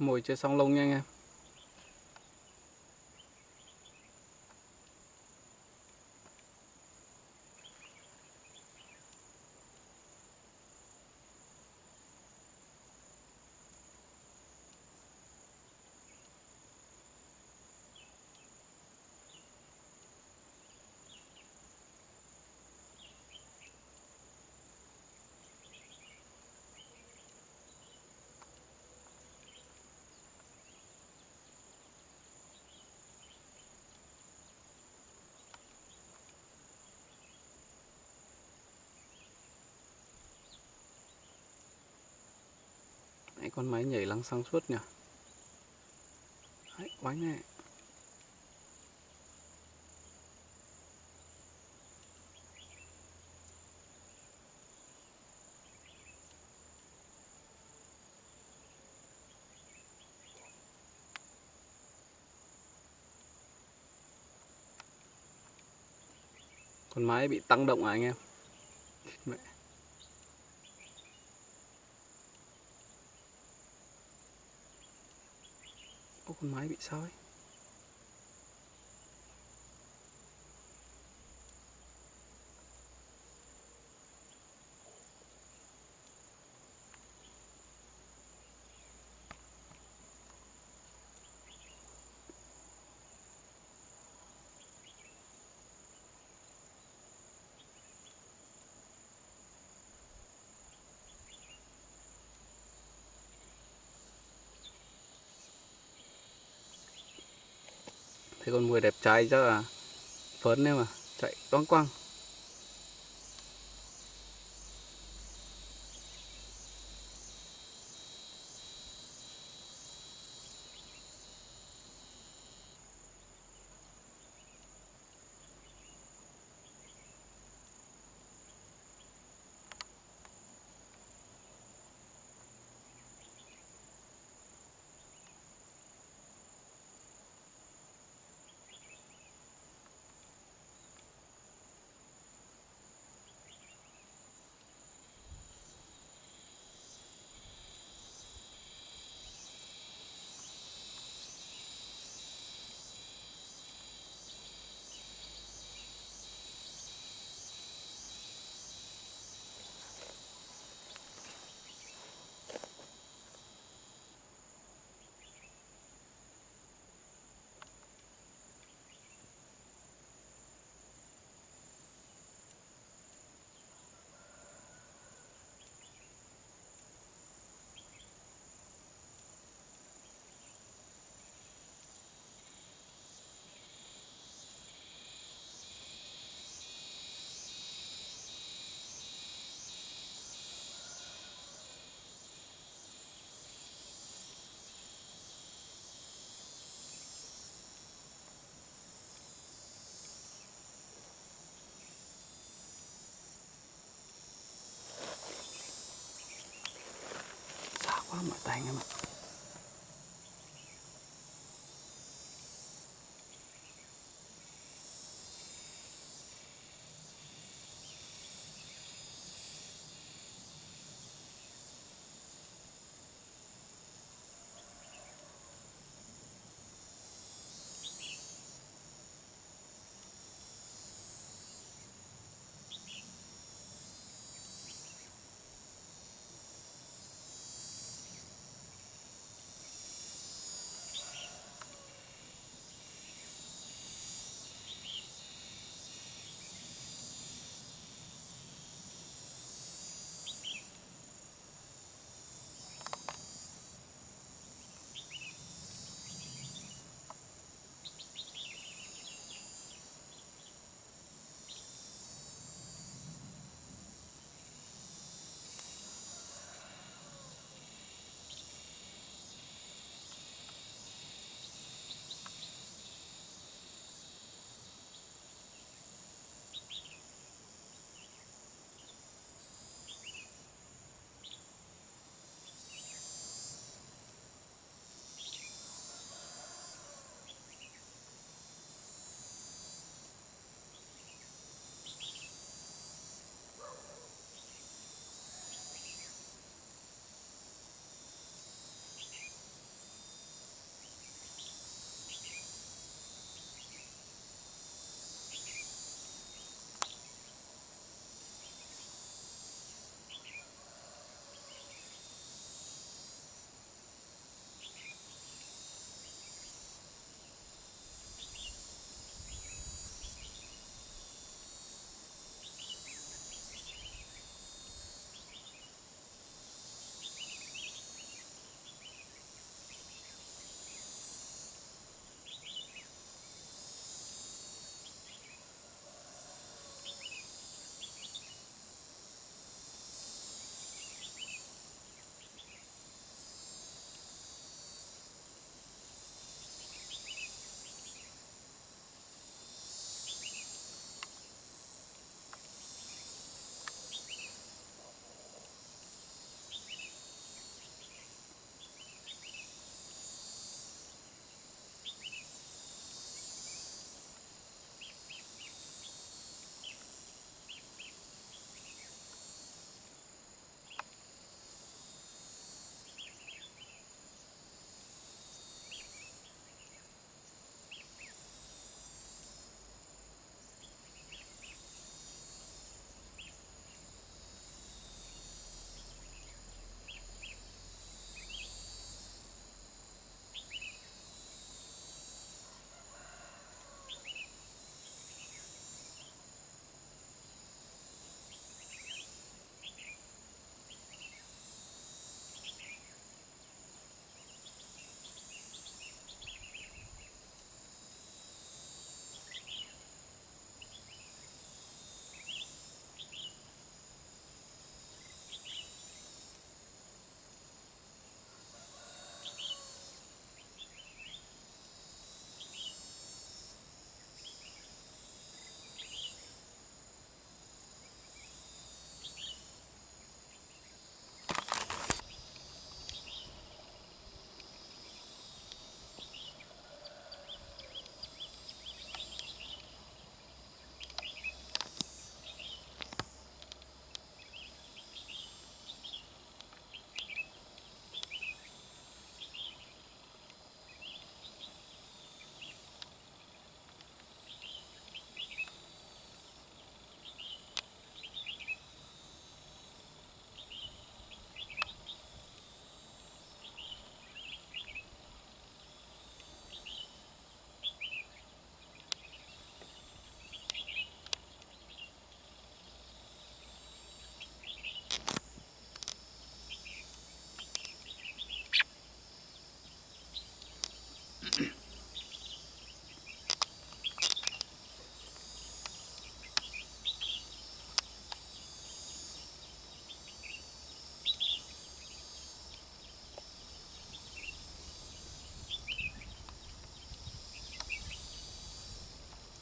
mồi chơi xong lông nha anh em. Đấy, con máy nhảy lăng xăng suốt nhỉ? Đấy, oánh này con máy bị tăng động à anh em? Con máy bị sao Thấy con mùi đẹp trai chắc là phấn đấy mà chạy toang quăng. Quá mỏi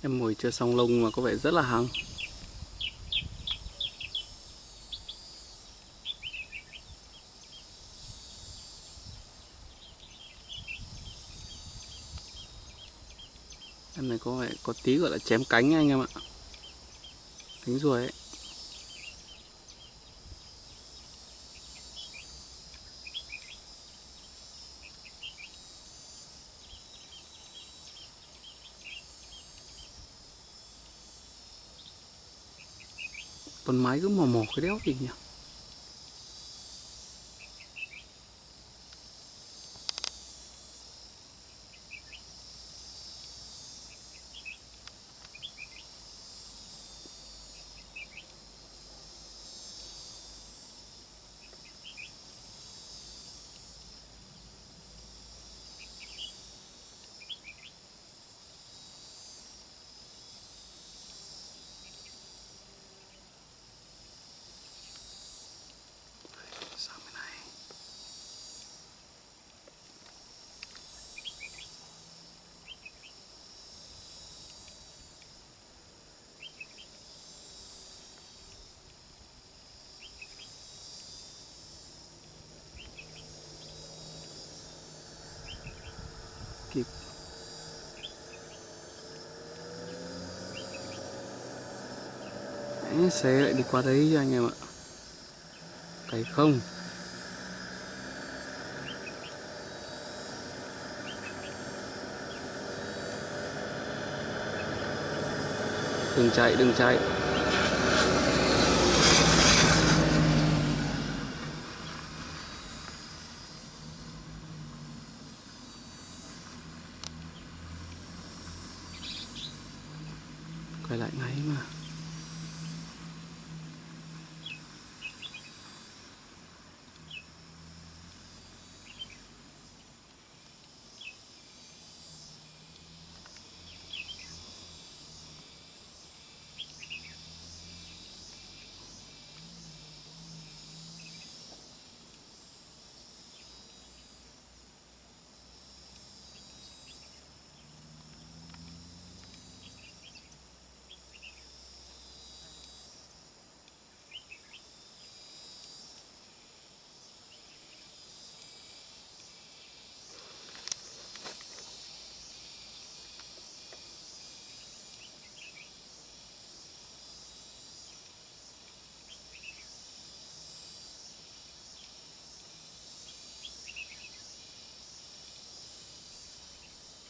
em mồi chưa xong lông mà có vẻ rất là hăng. Em này có vẻ có tí gọi là chém cánh anh em ạ. Cánh ruồi ấy. Con máy cứ mò mò cái đéo gì nhỉ sang kịp. Đấy, xe lại đi qua đấy cho anh em ạ. Cày không? Đừng chạy đừng chạy. Quay lại ngay mà.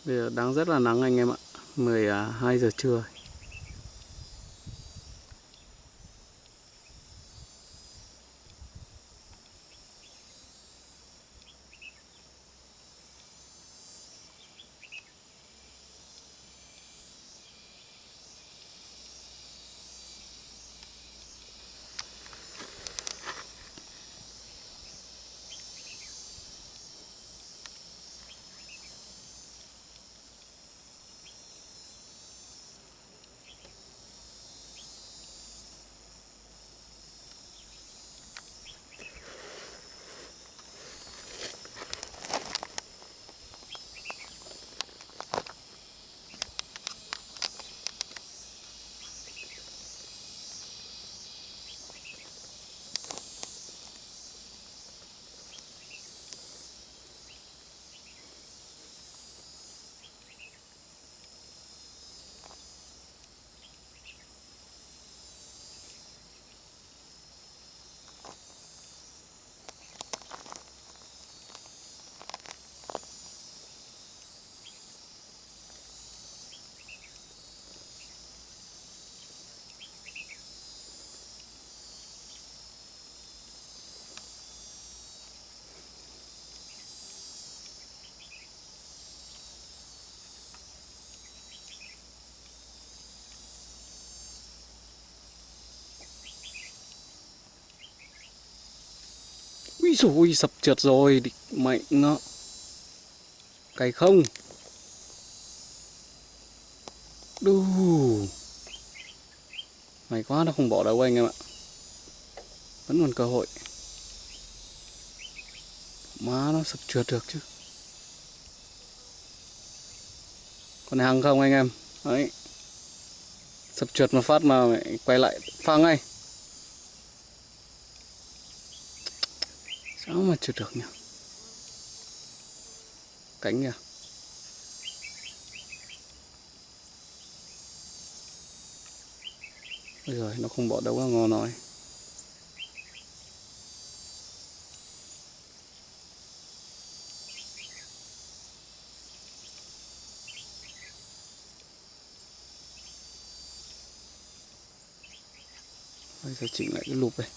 Bây giờ đang rất là nắng anh em ạ. 12 à, giờ trưa. Úi dồi sập trượt rồi, Địch mạnh nó Cày không. Đù. May quá nó không bỏ đâu anh em ạ. Vẫn còn cơ hội. Má nó sập trượt được chứ. Còn hàng không anh em? Đấy. Sập trượt một phát mà mày quay lại phang ngay. Mất chưa được nhá cánh kìa Ôi giờ nó không bỏ đâu ra ngon rồi Bây giờ chỉnh lại cái lục này